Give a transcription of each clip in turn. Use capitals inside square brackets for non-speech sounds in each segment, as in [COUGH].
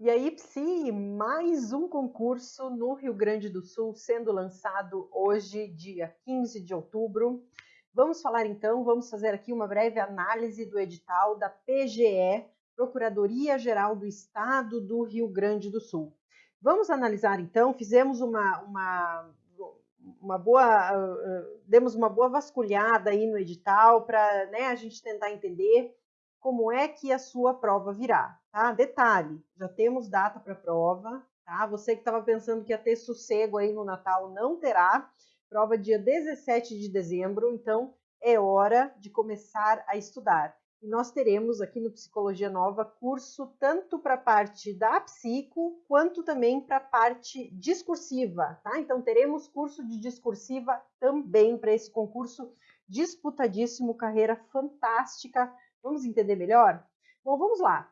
E aí, Psi, mais um concurso no Rio Grande do Sul sendo lançado hoje, dia 15 de outubro. Vamos falar então, vamos fazer aqui uma breve análise do edital da PGE, Procuradoria Geral do Estado do Rio Grande do Sul. Vamos analisar então, fizemos uma, uma, uma boa, uh, demos uma boa vasculhada aí no edital para né, a gente tentar entender como é que a sua prova virá, tá? Detalhe, já temos data para a prova, tá? Você que estava pensando que ia ter sossego aí no Natal, não terá. Prova dia 17 de dezembro, então é hora de começar a estudar. E nós teremos aqui no Psicologia Nova curso tanto para a parte da psico, quanto também para a parte discursiva, tá? Então teremos curso de discursiva também para esse concurso disputadíssimo, carreira fantástica Vamos entender melhor? Bom, vamos lá.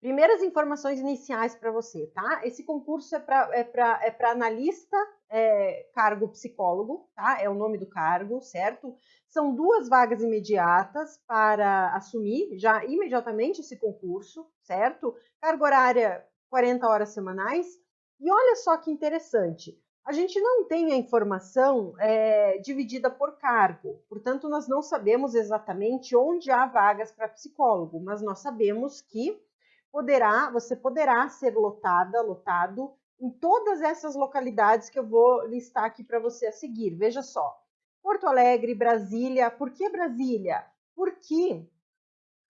Primeiras informações iniciais para você, tá? Esse concurso é para é é analista, é, cargo psicólogo, tá? É o nome do cargo, certo? São duas vagas imediatas para assumir já imediatamente esse concurso, certo? Carga horária 40 horas semanais. E olha só que interessante, a gente não tem a informação é, dividida por cargo, portanto, nós não sabemos exatamente onde há vagas para psicólogo, mas nós sabemos que poderá, você poderá ser lotada, lotado em todas essas localidades que eu vou listar aqui para você a seguir. Veja só: Porto Alegre, Brasília. Por que Brasília? Porque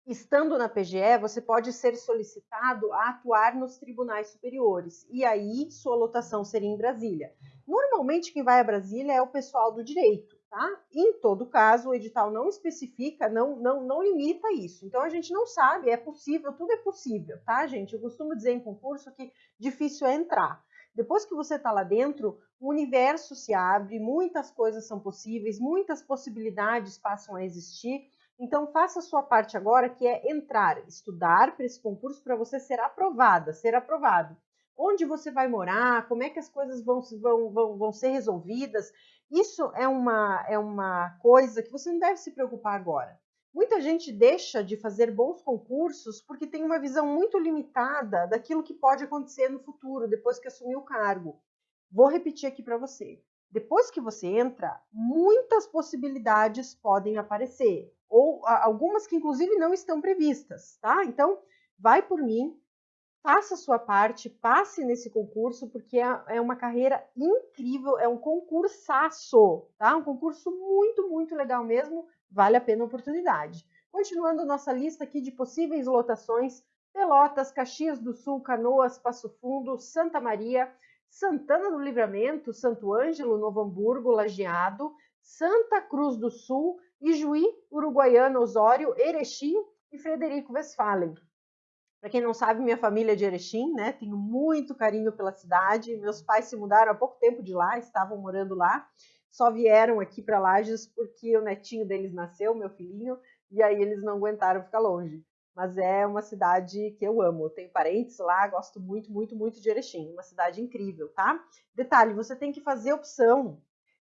Estando na PGE, você pode ser solicitado a atuar nos tribunais superiores e aí sua lotação seria em Brasília. Normalmente quem vai a Brasília é o pessoal do direito, tá? Em todo caso, o edital não especifica, não, não, não limita isso. Então a gente não sabe, é possível, tudo é possível, tá, gente? Eu costumo dizer em concurso que difícil é entrar. Depois que você está lá dentro, o universo se abre, muitas coisas são possíveis, muitas possibilidades passam a existir então, faça a sua parte agora, que é entrar, estudar para esse concurso para você ser aprovada, ser aprovado. Onde você vai morar, como é que as coisas vão, vão, vão, vão ser resolvidas. Isso é uma, é uma coisa que você não deve se preocupar agora. Muita gente deixa de fazer bons concursos porque tem uma visão muito limitada daquilo que pode acontecer no futuro, depois que assumir o cargo. Vou repetir aqui para você. Depois que você entra, muitas possibilidades podem aparecer ou algumas que inclusive não estão previstas, tá? Então, vai por mim, faça a sua parte, passe nesse concurso, porque é, é uma carreira incrível, é um concursaço, tá? Um concurso muito, muito legal mesmo, vale a pena a oportunidade. Continuando nossa lista aqui de possíveis lotações, Pelotas, Caxias do Sul, Canoas, Passo Fundo, Santa Maria, Santana do Livramento, Santo Ângelo, Novo Hamburgo, Lajeado, Santa Cruz do Sul, Ijuí, Uruguaiana, Osório, Erechim e Frederico Westphalen. Para quem não sabe, minha família é de Erechim, né? Tenho muito carinho pela cidade. Meus pais se mudaram há pouco tempo de lá, estavam morando lá. Só vieram aqui para Lages porque o netinho deles nasceu, meu filhinho, e aí eles não aguentaram ficar longe. Mas é uma cidade que eu amo. Eu tenho parentes lá, gosto muito, muito, muito de Erechim. Uma cidade incrível, tá? Detalhe, você tem que fazer opção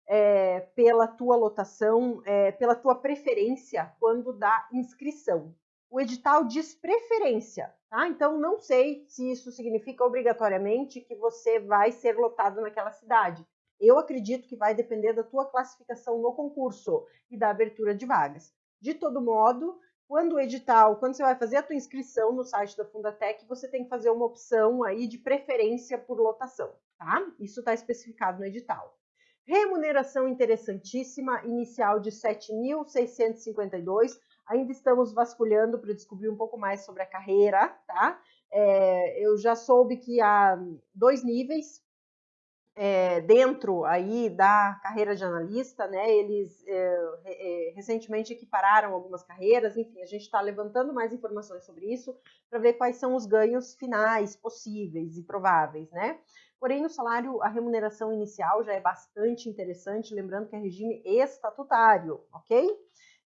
é, pela tua lotação, é, pela tua preferência quando dá inscrição. O edital diz preferência, tá? Então não sei se isso significa obrigatoriamente que você vai ser lotado naquela cidade. Eu acredito que vai depender da tua classificação no concurso e da abertura de vagas. De todo modo, quando o edital, quando você vai fazer a tua inscrição no site da Fundatec, você tem que fazer uma opção aí de preferência por lotação, tá? Isso está especificado no edital. Remuneração interessantíssima, inicial de 7.652. Ainda estamos vasculhando para descobrir um pouco mais sobre a carreira, tá? É, eu já soube que há dois níveis é, dentro aí da carreira de analista, né? Eles é, recentemente equipararam algumas carreiras, enfim, a gente está levantando mais informações sobre isso para ver quais são os ganhos finais possíveis e prováveis, né? Porém, o salário, a remuneração inicial já é bastante interessante, lembrando que é regime estatutário, ok?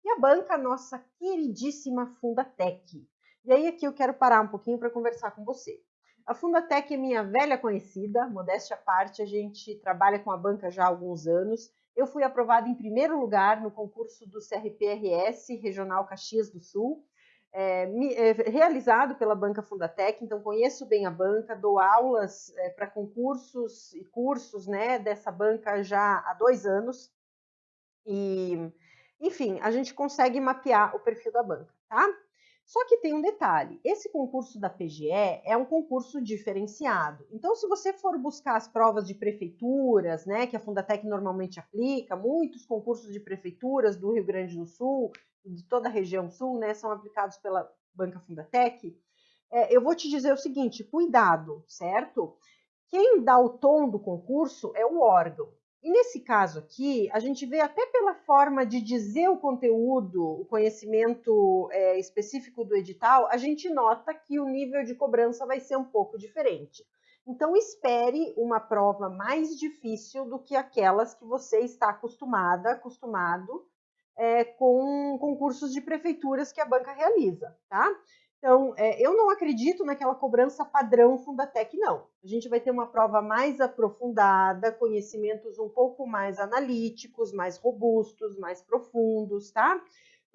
E a banca, nossa queridíssima Fundatec. E aí aqui eu quero parar um pouquinho para conversar com você. A Fundatec é minha velha conhecida, modéstia à parte, a gente trabalha com a banca já há alguns anos. Eu fui aprovada em primeiro lugar no concurso do CRPRS Regional Caxias do Sul. é, é, realizado pela Banca Fundatec, então conheço bem a banca, dou aulas é, para concursos e cursos né, dessa banca já há dois anos. E, enfim, a gente consegue mapear o perfil da banca, tá? Só que tem um detalhe: esse concurso da PGE é um concurso diferenciado. Então, se você for buscar as provas de prefeituras, né, que a Fundatec normalmente aplica, muitos concursos de prefeituras do Rio Grande do Sul, de toda a região sul, né, são aplicados pela Banca Fundatec. É, eu vou te dizer o seguinte: cuidado, certo? Quem dá o tom do concurso é o órgão. E nesse caso aqui, a gente vê até pela forma de dizer o conteúdo, o conhecimento é, específico do edital, a gente nota que o nível de cobrança vai ser um pouco diferente. Então, espere uma prova mais difícil do que aquelas que você está acostumada, acostumado é, com concursos de prefeituras que a banca realiza, tá? Então, é, eu não acredito naquela cobrança padrão Fundatec, não. A gente vai ter uma prova mais aprofundada, conhecimentos um pouco mais analíticos, mais robustos, mais profundos, tá?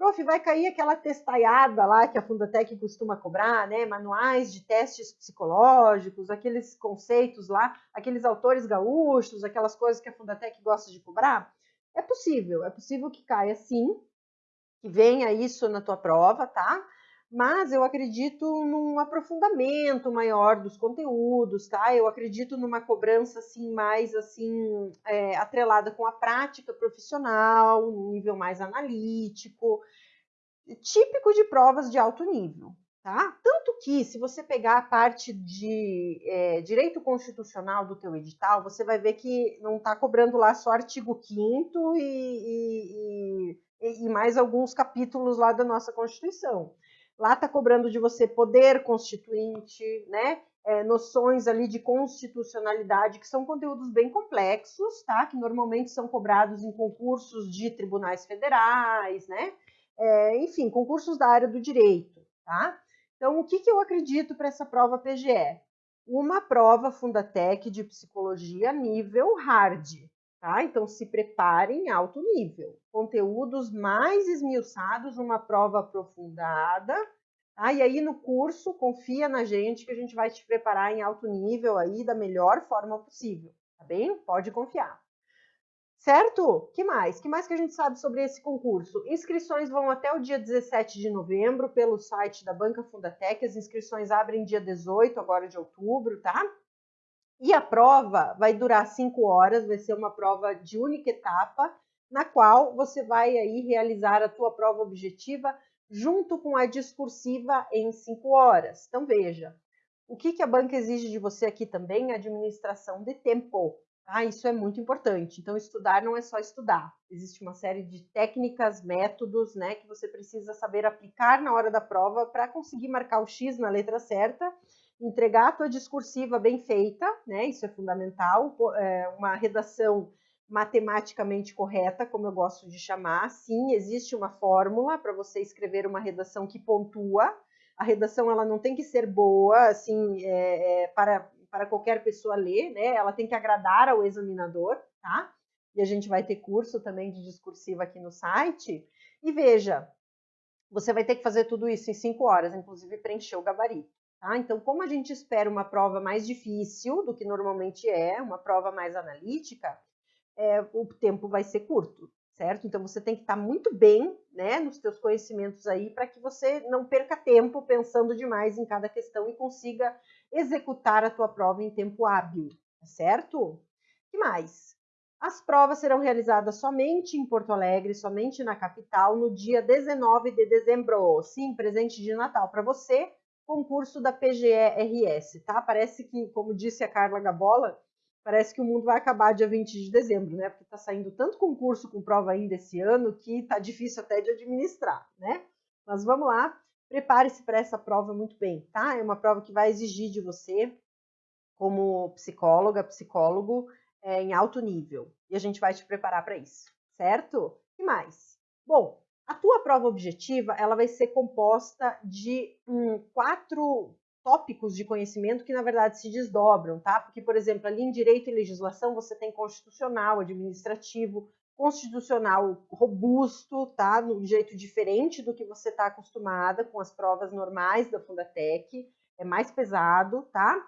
Prof, vai cair aquela testaiada lá que a Fundatec costuma cobrar, né? Manuais de testes psicológicos, aqueles conceitos lá, aqueles autores gaúchos, aquelas coisas que a Fundatec gosta de cobrar. É possível, é possível que caia sim, que venha isso na tua prova, tá? Mas eu acredito num aprofundamento maior dos conteúdos, tá? Eu acredito numa cobrança assim mais assim é, atrelada com a prática profissional, um nível mais analítico, típico de provas de alto nível, tá? Tanto que se você pegar a parte de é, direito constitucional do teu edital, você vai ver que não está cobrando lá só artigo 5 e, e, e, e mais alguns capítulos lá da nossa Constituição. Lá está cobrando de você poder constituinte, né? É, noções ali de constitucionalidade, que são conteúdos bem complexos, tá? Que normalmente são cobrados em concursos de tribunais federais, né? É, enfim, concursos da área do direito, tá? Então, o que, que eu acredito para essa prova PGE? Uma prova Fundatec de psicologia nível hard, Tá? Então, se preparem em alto nível. Conteúdos mais esmiuçados, uma prova aprofundada. Tá? E aí, no curso, confia na gente que a gente vai te preparar em alto nível aí da melhor forma possível. Tá bem? Pode confiar. Certo? Que mais? Que mais que a gente sabe sobre esse concurso? Inscrições vão até o dia 17 de novembro pelo site da Banca Fundatec. As inscrições abrem dia 18 agora de outubro, tá? E a prova vai durar cinco horas, vai ser uma prova de única etapa, na qual você vai aí realizar a tua prova objetiva junto com a discursiva em cinco horas. Então veja, o que, que a banca exige de você aqui também? Administração de tempo. Tá? Isso é muito importante. Então estudar não é só estudar. Existe uma série de técnicas, métodos, né, que você precisa saber aplicar na hora da prova para conseguir marcar o X na letra certa entregar a tua discursiva bem feita, né? Isso é fundamental. É uma redação matematicamente correta, como eu gosto de chamar. Sim, existe uma fórmula para você escrever uma redação que pontua. A redação ela não tem que ser boa, assim, é, é, para, para qualquer pessoa ler, né? Ela tem que agradar ao examinador, tá? E a gente vai ter curso também de discursiva aqui no site. E veja, você vai ter que fazer tudo isso em cinco horas, inclusive preencher o gabarito. Tá? Então, como a gente espera uma prova mais difícil do que normalmente é, uma prova mais analítica, é, o tempo vai ser curto, certo? Então, você tem que estar muito bem né, nos seus conhecimentos aí para que você não perca tempo pensando demais em cada questão e consiga executar a tua prova em tempo hábil, tá certo? que mais? As provas serão realizadas somente em Porto Alegre, somente na capital, no dia 19 de dezembro. Sim, presente de Natal para você concurso da PGE-RS, tá? Parece que, como disse a Carla Gabola, parece que o mundo vai acabar dia 20 de dezembro, né? Porque está saindo tanto concurso com prova ainda esse ano que tá difícil até de administrar, né? Mas vamos lá, prepare-se para essa prova muito bem, tá? É uma prova que vai exigir de você, como psicóloga, psicólogo, é, em alto nível. E a gente vai te preparar para isso, certo? E mais? Bom, a tua prova objetiva ela vai ser composta de quatro tópicos de conhecimento que na verdade se desdobram, tá? Porque, por exemplo, ali em direito e legislação você tem constitucional, administrativo, constitucional robusto, tá? Um jeito diferente do que você está acostumada com as provas normais da Fundatec, é mais pesado, tá?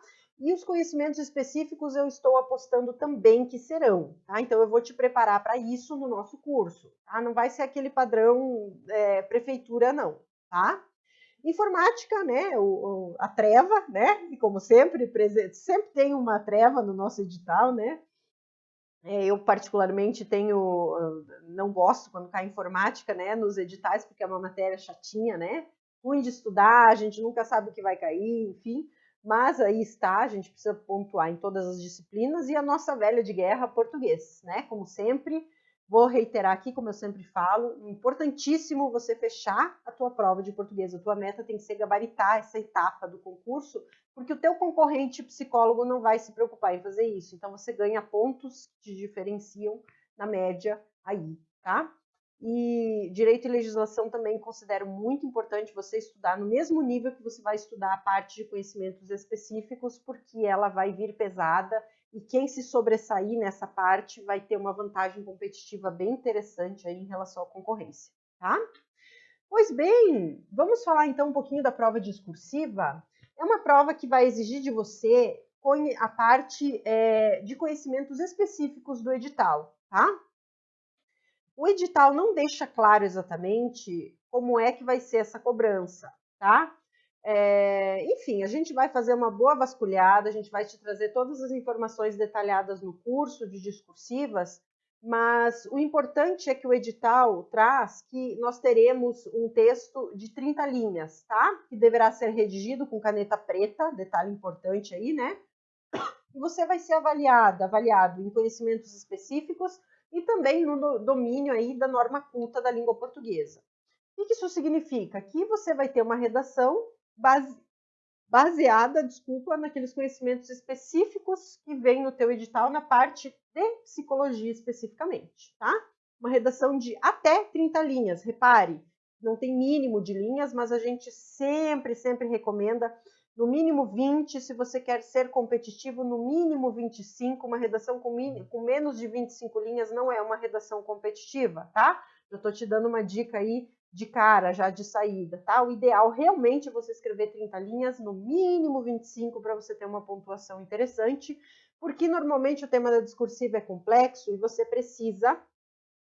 E os conhecimentos específicos eu estou apostando também que serão, tá? Então eu vou te preparar para isso no nosso curso, tá? Não vai ser aquele padrão é, prefeitura, não, tá? Informática, né? O, o, a treva, né? E como sempre, sempre tem uma treva no nosso edital, né? É, eu particularmente tenho, não gosto quando cai informática, né? Nos editais, porque é uma matéria chatinha, né? Ruim de estudar, a gente nunca sabe o que vai cair, enfim mas aí está, a gente precisa pontuar em todas as disciplinas e a nossa velha de guerra português, né? Como sempre, vou reiterar aqui, como eu sempre falo, importantíssimo você fechar a tua prova de português. A tua meta tem que ser gabaritar essa etapa do concurso, porque o teu concorrente psicólogo não vai se preocupar em fazer isso. Então você ganha pontos que te diferenciam na média aí, tá? E direito e legislação também considero muito importante você estudar no mesmo nível que você vai estudar a parte de conhecimentos específicos, porque ela vai vir pesada e quem se sobressair nessa parte vai ter uma vantagem competitiva bem interessante aí em relação à concorrência, tá? Pois bem, vamos falar então um pouquinho da prova discursiva. É uma prova que vai exigir de você a parte é, de conhecimentos específicos do edital, tá? O edital não deixa claro exatamente como é que vai ser essa cobrança, tá? É, enfim, a gente vai fazer uma boa vasculhada, a gente vai te trazer todas as informações detalhadas no curso de discursivas, mas o importante é que o edital traz que nós teremos um texto de 30 linhas, tá? Que deverá ser redigido com caneta preta, detalhe importante aí, né? E você vai ser avaliado, avaliado em conhecimentos específicos e também no domínio aí da norma culta da língua portuguesa. O que isso significa? Que você vai ter uma redação base, baseada, desculpa, naqueles conhecimentos específicos que vem no teu edital na parte de psicologia especificamente, tá? Uma redação de até 30 linhas, repare, não tem mínimo de linhas, mas a gente sempre, sempre recomenda no mínimo 20, se você quer ser competitivo, no mínimo 25, uma redação com, com menos de 25 linhas não é uma redação competitiva, tá? Eu estou te dando uma dica aí de cara, já de saída, tá? O ideal realmente é você escrever 30 linhas, no mínimo 25, para você ter uma pontuação interessante, porque normalmente o tema da discursiva é complexo e você precisa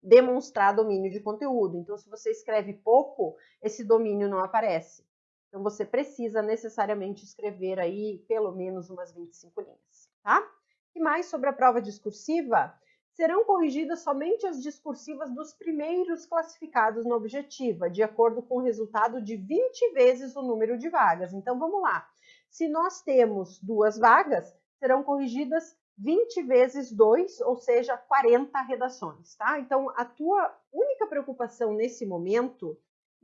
demonstrar domínio de conteúdo. Então, se você escreve pouco, esse domínio não aparece. Então, você precisa necessariamente escrever aí pelo menos umas 25 linhas, tá? E mais sobre a prova discursiva? Serão corrigidas somente as discursivas dos primeiros classificados na objetiva, de acordo com o resultado de 20 vezes o número de vagas. Então, vamos lá. Se nós temos duas vagas, serão corrigidas 20 vezes 2, ou seja, 40 redações, tá? Então, a tua única preocupação nesse momento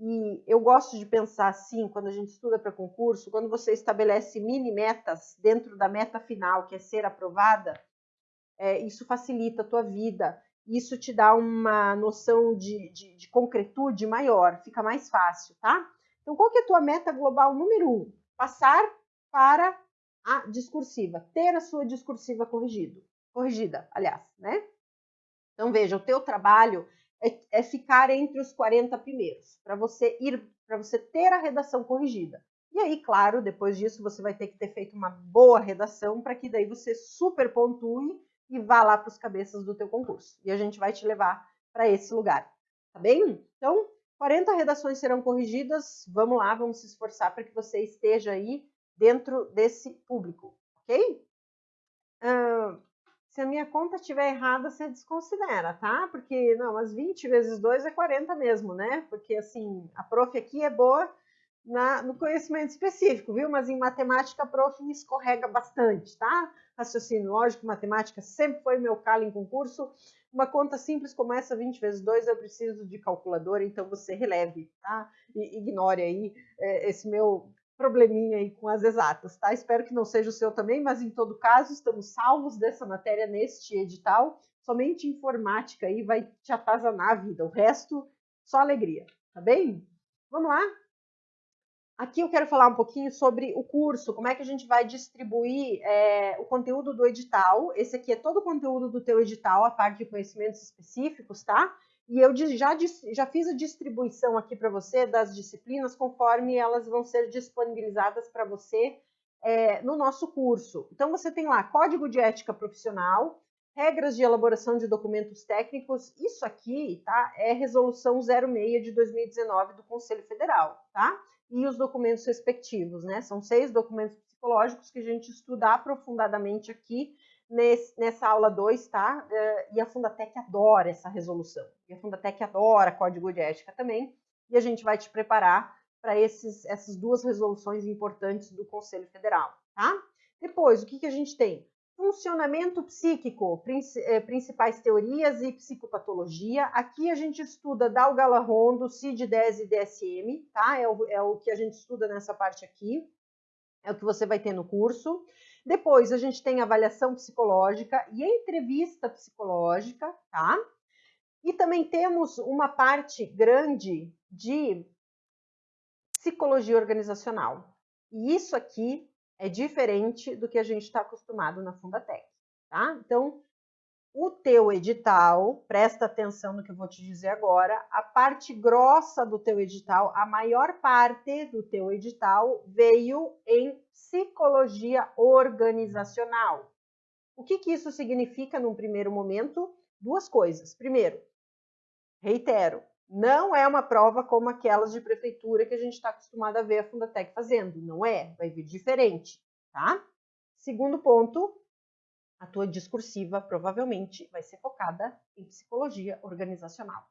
e eu gosto de pensar assim, quando a gente estuda para concurso, quando você estabelece mini metas dentro da meta final, que é ser aprovada, é, isso facilita a tua vida, isso te dá uma noção de, de, de, concretude maior, fica mais fácil, tá? Então, qual que é a tua meta global número um? Passar para a discursiva, ter a sua discursiva corrigido, corrigida, aliás, né? Então, veja, o teu trabalho é, ficar entre os 40 primeiros, para você ir, para você ter a redação corrigida. E aí, claro, depois disso você vai ter que ter feito uma boa redação para que daí você super pontue e vá lá para os cabeças do teu concurso. E a gente vai te levar para esse lugar, tá bem? Então, 40 redações serão corrigidas. Vamos lá, vamos se esforçar para que você esteja aí dentro desse público, ok? Uh, se a minha conta estiver errada, você desconsidera, tá? Porque, não, as 20 vezes 2 é 40 mesmo, né? Porque, assim, a prof aqui é boa na, no conhecimento específico, viu? Mas em matemática a prof escorrega bastante, tá? Raciocínio lógico, matemática sempre foi meu calo em concurso. Uma conta simples como essa, 20 vezes 2, eu preciso de calculadora, então você releve, tá? E ignore aí é, esse meu probleminha aí com as exatas, tá? Espero que não seja o seu também, mas em todo caso, estamos salvos dessa matéria neste edital. Somente informática aí vai te atazanar a vida, o resto só alegria, tá bem? Vamos lá? Aqui eu quero falar um pouquinho sobre o curso, como é que a gente vai distribuir é, o conteúdo do edital. Esse aqui é todo o conteúdo do teu edital, a parte de conhecimentos específicos, tá? E eu já, já fiz a distribuição aqui para você das disciplinas conforme elas vão ser disponibilizadas para você é, no nosso curso. Então, você tem lá Código de Ética Profissional, regras de elaboração de documentos técnicos. Isso aqui tá, é Resolução 06 de 2019 do Conselho Federal, tá? E os documentos respectivos, né? São seis documentos psicológicos que a gente estuda aprofundadamente aqui nesse, nessa aula 2, tá? Uh, e a Fundatec adora essa resolução. E a Fundatec adora código de ética também. E a gente vai te preparar para essas duas resoluções importantes do Conselho Federal, tá? Depois, o que, que a gente tem? Funcionamento psíquico, eh, principais teorias e psicopatologia. Aqui a gente estuda Dalgala-Rondo, CID-10 e DSM, tá? É o, é o que a gente estuda nessa parte aqui. É o que você vai ter no curso. Depois a gente tem avaliação psicológica e entrevista psicológica, tá? E também temos uma parte grande de psicologia organizacional. E isso aqui é diferente do que a gente está acostumado na Fundatec, tá? Então, o teu edital, presta atenção no que eu vou te dizer agora, a parte grossa do teu edital, a maior parte do teu edital veio em psicologia organizacional. O que, que isso significa num primeiro momento? Duas coisas. Primeiro, reitero, não é uma prova como aquelas de prefeitura que a gente está acostumado a ver a Fundatec fazendo. Não é, vai vir diferente, tá? Segundo ponto, a tua discursiva provavelmente vai ser focada em psicologia organizacional,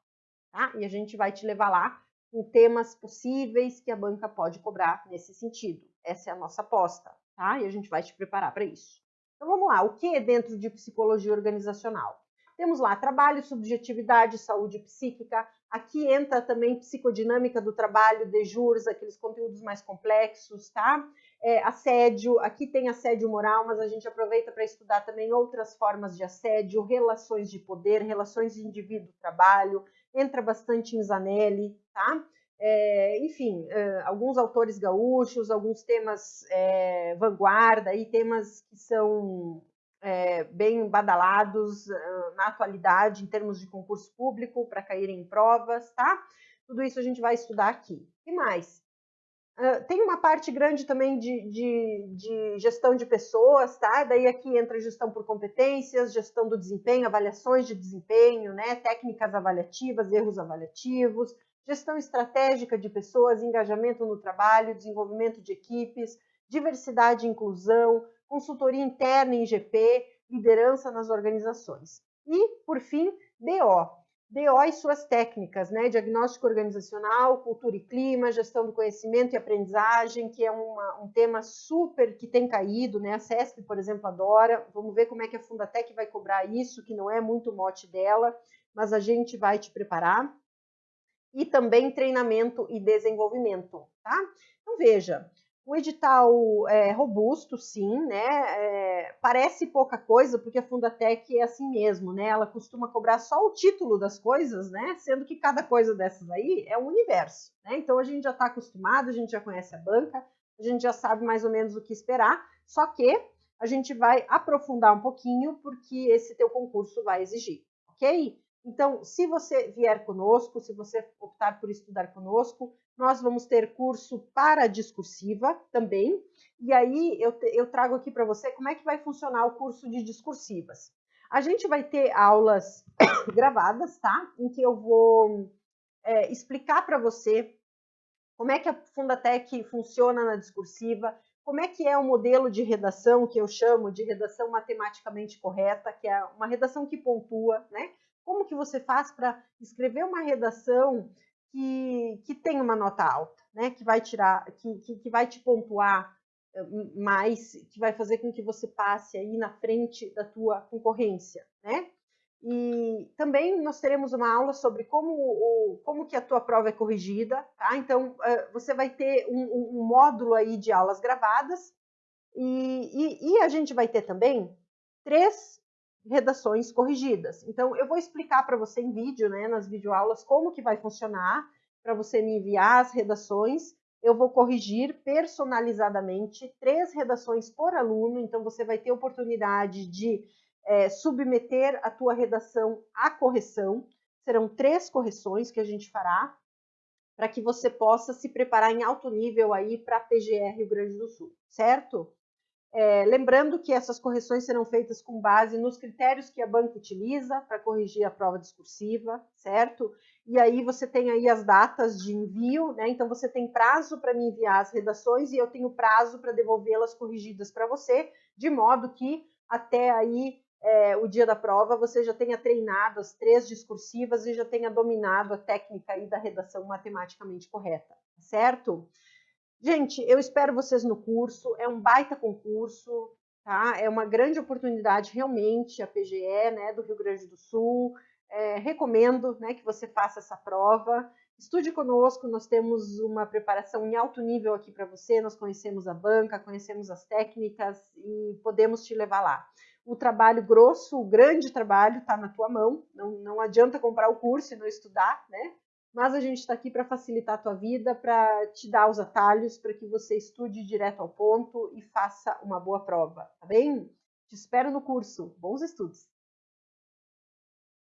tá? E a gente vai te levar lá com temas possíveis que a banca pode cobrar nesse sentido. Essa é a nossa aposta, tá? E a gente vai te preparar para isso. Então vamos lá, o que é dentro de psicologia organizacional? Temos lá trabalho, subjetividade, saúde psíquica, Aqui entra também psicodinâmica do trabalho, de juros, aqueles conteúdos mais complexos, tá? É, assédio, aqui tem assédio moral, mas a gente aproveita para estudar também outras formas de assédio, relações de poder, relações de indivíduo-trabalho, entra bastante em Zanelli, tá? É, enfim, é, alguns autores gaúchos, alguns temas é, vanguarda, e temas que são é, bem badalados uh, na atualidade em termos de concurso público para caírem em provas, tá? Tudo isso a gente vai estudar aqui. E mais? Tem uma parte grande também de, de, de, gestão de pessoas, tá? Daí aqui entra gestão por competências, gestão do desempenho, avaliações de desempenho, né? Técnicas avaliativas, erros avaliativos, gestão estratégica de pessoas, engajamento no trabalho, desenvolvimento de equipes, diversidade e inclusão, consultoria interna em GP, liderança nas organizações. E, por fim, DO. DO e suas técnicas, né? Diagnóstico organizacional, cultura e clima, gestão do conhecimento e aprendizagem, que é uma, um tema super que tem caído, né? A CESP, por exemplo, adora. Vamos ver como é que a Fundatec vai cobrar isso, que não é muito mote dela, mas a gente vai te preparar. E também treinamento e desenvolvimento, tá? Então, veja, um edital é, robusto, sim, né? É, parece pouca coisa, porque a Fundatec é assim mesmo, né? Ela costuma cobrar só o título das coisas, né? Sendo que cada coisa dessas aí é um universo, né? Então a gente já está acostumado, a gente já conhece a banca, a gente já sabe mais ou menos o que esperar, só que a gente vai aprofundar um pouquinho, porque esse teu concurso vai exigir, ok? Então, se você vier conosco, se você optar por estudar conosco, nós vamos ter curso para discursiva também. E aí eu, eu trago aqui para você como é que vai funcionar o curso de discursivas. A gente vai ter aulas [COUGHS] gravadas, tá? Em que eu vou é, explicar para você como é que a Fundatec funciona na discursiva, como é que é o modelo de redação que eu chamo de redação matematicamente correta, que é uma redação que pontua, né? Como que você faz para escrever uma redação que, que tem uma nota alta, né? Que vai tirar, que, que, que vai te pontuar eh, mais, que vai fazer com que você passe aí na frente da tua concorrência, né? E também nós teremos uma aula sobre como, o, como que a tua prova é corrigida, tá? Então, eh, você vai ter um, um módulo aí de aulas gravadas e, e, e, a gente vai ter também três redações corrigidas. Então, eu vou explicar para você em vídeo, né, nas videoaulas, como que vai funcionar, para você me enviar as redações, eu vou corrigir personalizadamente três redações por aluno, então você vai ter oportunidade de é, submeter a tua redação à correção. Serão três correções que a gente fará para que você possa se preparar em alto nível aí para a PGR Rio Grande do Sul, certo? É, lembrando que essas correções serão feitas com base nos critérios que a banca utiliza para corrigir a prova discursiva, certo? E aí você tem aí as datas de envio, né? Então você tem prazo para me enviar as redações e eu tenho prazo para devolvê-las corrigidas para você, de modo que até aí é, o dia da prova você já tenha treinado as três discursivas e já tenha dominado a técnica aí da redação matematicamente correta, certo? Gente, eu espero vocês no curso, é um baita concurso, tá? É uma grande oportunidade realmente a PGE, né, do Rio Grande do Sul. É, recomendo, né, que você faça essa prova. Estude conosco, nós temos uma preparação em alto nível aqui para você, nós conhecemos a banca, conhecemos as técnicas e podemos te levar lá. O trabalho grosso, o grande trabalho está na tua mão, não, não adianta comprar o curso e não estudar, né? Mas a gente está aqui para facilitar a tua vida, para te dar os atalhos, para que você estude direto ao ponto e faça uma boa prova, tá bem? Te espero no curso. Bons estudos!